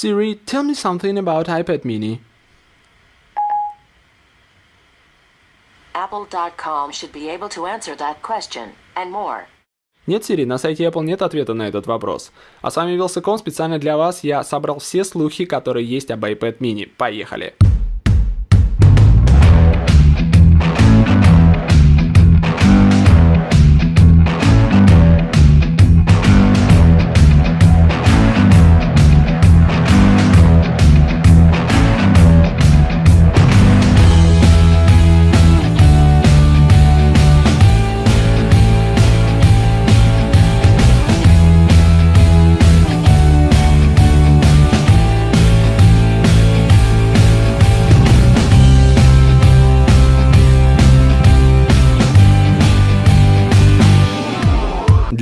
Siri, tell me something about iPad mini. Apple.com should be able to answer that question, and more. Нет, Сири, на сайте Apple нет ответа на этот вопрос. А с вами Вилсаком, специально для вас я собрал все слухи, которые есть об iPad mini. Поехали!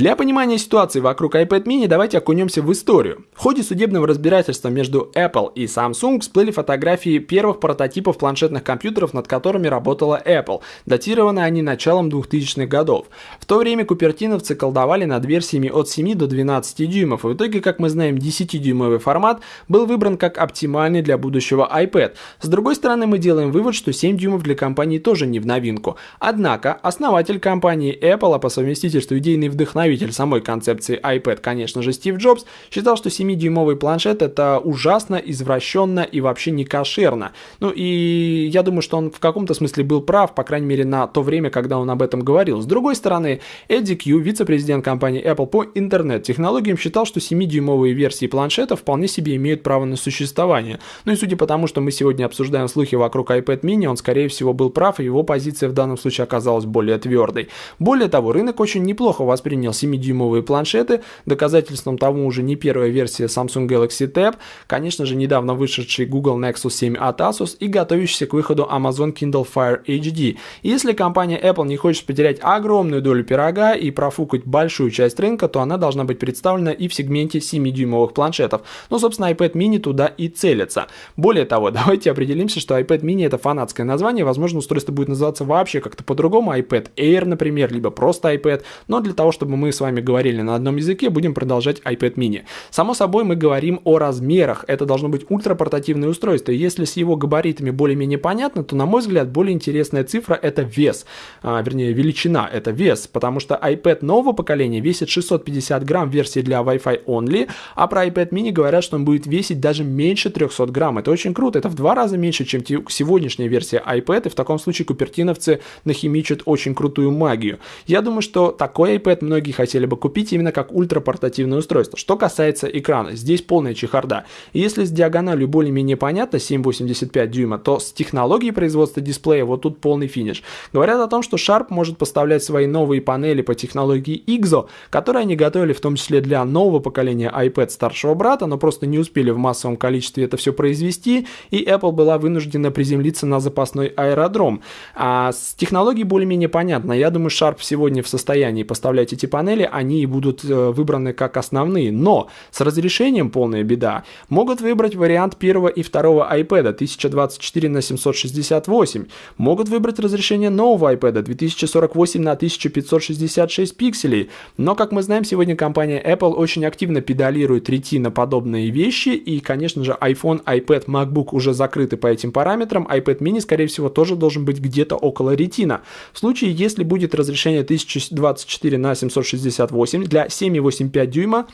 Для понимания ситуации вокруг iPad mini давайте окунемся в историю. В ходе судебного разбирательства между Apple и Samsung всплыли фотографии первых прототипов планшетных компьютеров, над которыми работала Apple. Датированы они началом 2000-х годов. В то время купертиновцы колдовали над версиями от 7 до 12 дюймов, и в итоге, как мы знаем, 10-дюймовый формат был выбран как оптимальный для будущего iPad. С другой стороны, мы делаем вывод, что 7 дюймов для компании тоже не в новинку. Однако, основатель компании Apple, а по совместительству идейный вдохновитель вдохновитель самой концепции iPad, конечно же, Стив Джобс, считал, что 7-дюймовый планшет это ужасно, извращенно и вообще не кошерно. Ну и я думаю, что он в каком-то смысле был прав, по крайней мере, на то время, когда он об этом говорил. С другой стороны, Эдди Кью, вице-президент компании Apple по интернет-технологиям, считал, что 7-дюймовые версии планшета вполне себе имеют право на существование. Ну и судя по тому, что мы сегодня обсуждаем слухи вокруг iPad mini, он, скорее всего, был прав, и его позиция в данном случае оказалась более твердой. Более того, рынок очень неплохо воспринял 7-дюймовые планшеты. Доказательством тому уже не первая версия Samsung Galaxy Tab, конечно же, недавно вышедший Google Nexus 7 от Asus и готовящийся к выходу Amazon Kindle Fire HD. Если компания Apple не хочет потерять огромную долю пирога и профукать большую часть рынка, то она должна быть представлена и в сегменте 7-дюймовых планшетов. Ну, собственно, iPad mini туда и целится. Более того, давайте определимся, что iPad mini это фанатское название, возможно, устройство будет называться вообще как-то по-другому, iPad Air, например, либо просто iPad, но для того, чтобы мы мы с вами говорили на одном языке, будем продолжать iPad mini. Само собой, мы говорим о размерах. Это должно быть ультрапортативное устройство. Если с его габаритами более-менее понятно, то, на мой взгляд, более интересная цифра – это вес. А, вернее, величина – это вес, потому что iPad нового поколения весит 650 грамм в версии для Wi-Fi only, а про iPad mini говорят, что он будет весить даже меньше 300 грамм. Это очень круто. Это в два раза меньше, чем сегодняшняя версия iPad, и в таком случае купертиновцы нахимичат очень крутую магию. Я думаю, что такой iPad многие хотели бы купить именно как ультрапортативное устройство. Что касается экрана, здесь полная чехарда. Если с диагональю более-менее понятно 7,85 дюйма, то с технологией производства дисплея вот тут полный финиш. Говорят о том, что Sharp может поставлять свои новые панели по технологии IGZO, которые они готовили в том числе для нового поколения iPad старшего брата, но просто не успели в массовом количестве это все произвести, и Apple была вынуждена приземлиться на запасной аэродром. А с технологией более-менее понятно. Я думаю, Sharp сегодня в состоянии поставлять эти панели панели, они будут э, выбраны как основные. Но с разрешением полная беда. Могут выбрать вариант первого и второго iPad 1024 на 768. Могут выбрать разрешение нового iPad 2048 на 1566 пикселей. Но, как мы знаем, сегодня компания Apple очень активно педалирует ретина подобные вещи. И, конечно же, iPhone, iPad, MacBook уже закрыты по этим параметрам. iPad mini, скорее всего, тоже должен быть где-то около ретина. В случае, если будет разрешение 1024 на 760 68 для 7,85 дюйма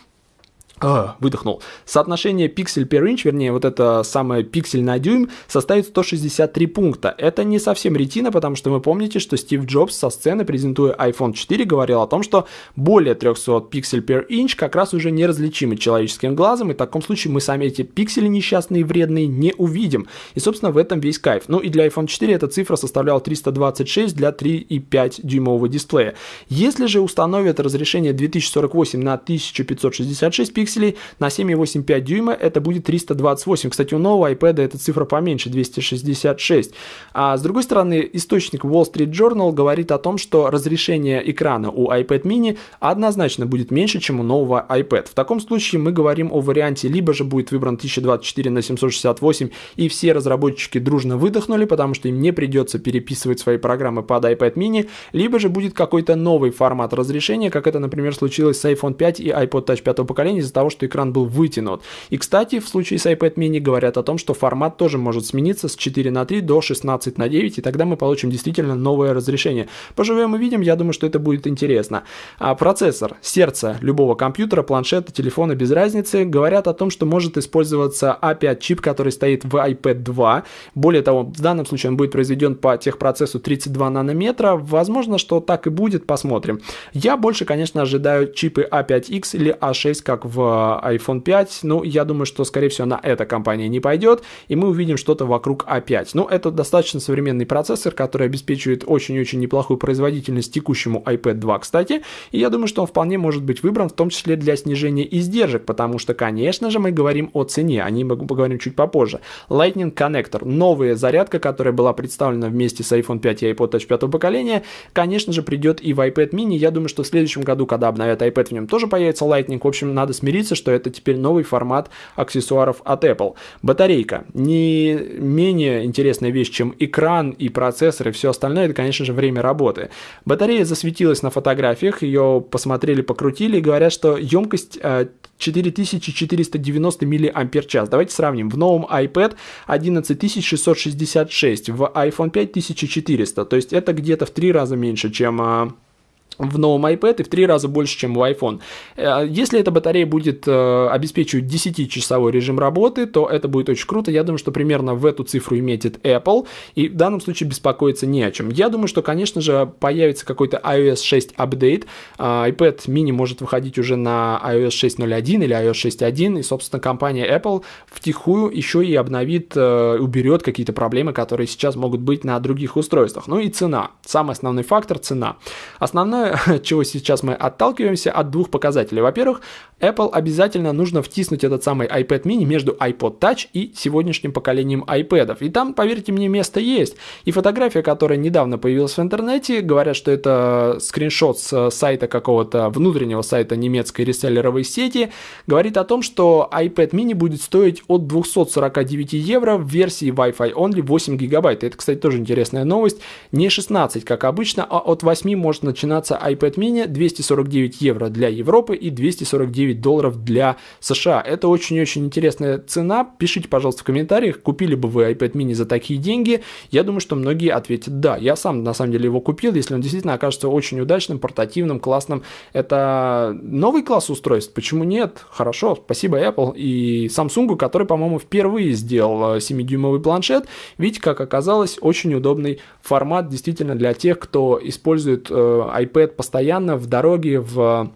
выдохнул. Соотношение пиксель per inch, вернее, вот это самое пиксель на дюйм, составит 163 пункта. Это не совсем ретина, потому что вы помните, что Стив Джобс со сцены, презентуя iPhone 4, говорил о том, что более 300 пиксель per inch как раз уже неразличимы человеческим глазом, и в таком случае мы сами эти пиксели несчастные вредные не увидим. И, собственно, в этом весь кайф. Ну и для iPhone 4 эта цифра составляла 326 для 3,5 дюймового дисплея. Если же установят разрешение 2048 на 1566 пикселей, пикселей, на 7,85 дюйма это будет 328. Кстати, у нового iPad эта цифра поменьше, 266. А с другой стороны, источник Wall Street Journal говорит о том, что разрешение экрана у iPad mini однозначно будет меньше, чем у нового iPad. В таком случае мы говорим о варианте, либо же будет выбран 1024 на 768 и все разработчики дружно выдохнули, потому что им не придется переписывать свои программы под iPad mini, либо же будет какой-то новый формат разрешения, как это, например, случилось с iPhone 5 и iPod Touch 5 поколения, из-за того, что экран был вытянут. И, кстати, в случае с iPad mini говорят о том, что формат тоже может смениться с 4 на 3 до 16 на 9, и тогда мы получим действительно новое разрешение. Поживем и видим, я думаю, что это будет интересно. А процессор, сердце любого компьютера, планшета, телефона, без разницы, говорят о том, что может использоваться A5 чип, который стоит в iPad 2. Более того, в данном случае он будет произведен по техпроцессу 32 нанометра. Возможно, что так и будет, посмотрим. Я больше, конечно, ожидаю чипы A5X или A6, как в iPhone 5. Ну, я думаю, что, скорее всего, на эта компания не пойдет, и мы увидим что-то вокруг A5. Ну, это достаточно современный процессор, который обеспечивает очень-очень неплохую производительность текущему iPad 2, кстати, и я думаю, что он вполне может быть выбран, в том числе для снижения издержек, потому что, конечно же, мы говорим о цене, о ней мы поговорим чуть попозже. Lightning Connector, новая зарядка, которая была представлена вместе с iPhone 5 и iPod Touch 5 поколения, конечно же, придет и в iPad mini. Я думаю, что в следующем году, когда обновят iPad, в нем тоже появится Lightning. В общем, надо смириться, что это теперь новый формат аксессуаров от Apple. Батарейка. Не менее интересная вещь, чем экран и процессор и все остальное, это, конечно же, время работы. Батарея засветилась на фотографиях, ее посмотрели, покрутили и говорят, что емкость 4490 мАч. Давайте сравним. В новом iPad 11666, в iPhone 5 1400. То есть это где-то в три раза меньше, чем а, в новом iPad и в три раза больше, чем в iPhone. Э, если эта батарея будет э, обеспечивать 10-часовой режим работы, то это будет очень круто. Я думаю, что примерно в эту цифру метит Apple, и в данном случае беспокоиться не о чем. Я думаю, что, конечно же, появится какой-то iOS 6 апдейт. Э, iPad mini может выходить уже на iOS 6.0.1 или iOS 6.1, и, собственно, компания Apple втихую еще и обновит, уберет какие-то проблемы, которые сейчас могут быть на других устройствах. Ну и цена. Самый основной фактор – цена. От чего сейчас мы отталкиваемся, от двух показателей. Во-первых, Apple обязательно нужно втиснуть этот самый iPad mini между iPod Touch и сегодняшним поколением iPad. И там, поверьте мне, место есть. И фотография, которая недавно появилась в интернете, говорят, что это скриншот с сайта какого-то внутреннего сайта немецкой реселлеровой сети, говорит о том, что iPad mini будет стоить от 249 евро в версии Wi-Fi only 8 гигабайт. Это, кстати, тоже интересная новость. Не 16, как обычно, а от 8 может начинаться обойдется iPad mini 249 евро для Европы и 249 долларов для США. Это очень-очень интересная цена. Пишите, пожалуйста, в комментариях, купили бы вы iPad mini за такие деньги. Я думаю, что многие ответят да. Я сам, на самом деле, его купил, если он действительно окажется очень удачным, портативным, классным. Это новый класс устройств. Почему нет? Хорошо, спасибо Apple и Samsung, который, по-моему, впервые сделал 7-дюймовый планшет. Видите, как оказалось, очень удобный формат действительно для тех, кто использует э, iPad iPad постоянно в дороге, в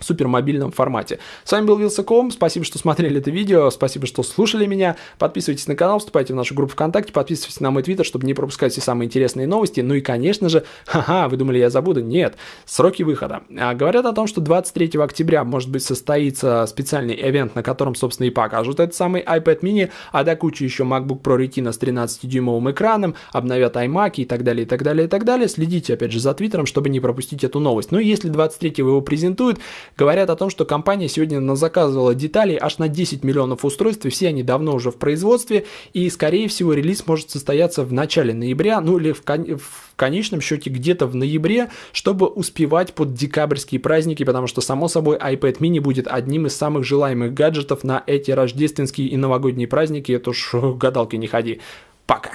супермобильном формате. С вами был Вилсаком, спасибо, что смотрели это видео, спасибо, что слушали меня, подписывайтесь на канал, вступайте в нашу группу ВКонтакте, подписывайтесь на мой твиттер, чтобы не пропускать все самые интересные новости, ну и, конечно же, ха-ха, вы думали, я забуду? Нет, сроки выхода. А, говорят о том, что 23 октября, может быть, состоится специальный ивент, на котором, собственно, и покажут этот самый iPad mini, а до кучи еще MacBook Pro Retina с 13-дюймовым экраном, обновят iMac и так далее, и так далее, и так далее. Следите, опять же, за твиттером, чтобы не пропустить эту новость. Ну и если 23 его презентуют, говорят о том, что компания сегодня заказывала детали аж на 10 миллионов устройств, и все они давно уже в производстве, и, скорее всего, релиз может состояться в начале ноября, ну или в, кон- в конечном счете где-то в ноябре, чтобы успевать под декабрьские праздники, потому что, само собой, iPad mini будет одним из самых желаемых гаджетов на эти рождественские и новогодние праздники, это уж гадалки не ходи. Пока.